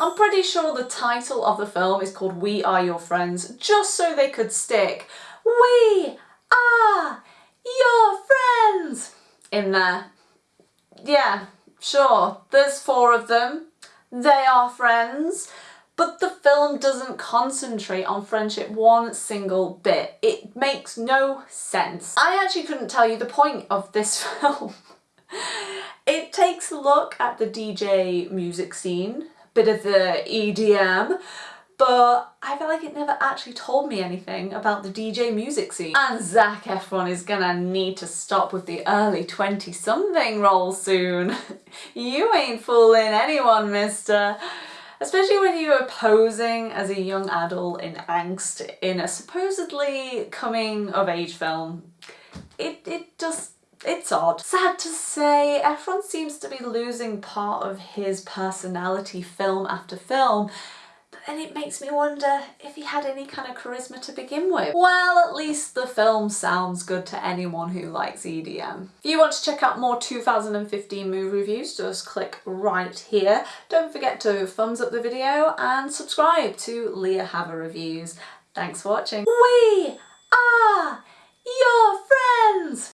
I'm pretty sure the title of the film is called We Are Your Friends just so they could stick We Are Your Friends in there. Yeah, sure, there's four of them. They are friends. But the film doesn't concentrate on friendship one single bit. It makes no sense. I actually couldn't tell you the point of this film. it takes a look at the DJ music scene bit of the EDM, but I feel like it never actually told me anything about the DJ music scene. And Zac Efron is gonna need to stop with the early 20-something role soon. you ain't fooling anyone, mister. Especially when you are posing as a young adult in angst in a supposedly coming-of-age film. It, it just it's odd. Sad to say, Efron seems to be losing part of his personality film after film, but then it makes me wonder if he had any kind of charisma to begin with. Well, at least the film sounds good to anyone who likes EDM. If you want to check out more 2015 movie reviews, just click right here. Don't forget to thumbs up the video and subscribe to Leah Haver Reviews. Thanks for watching. We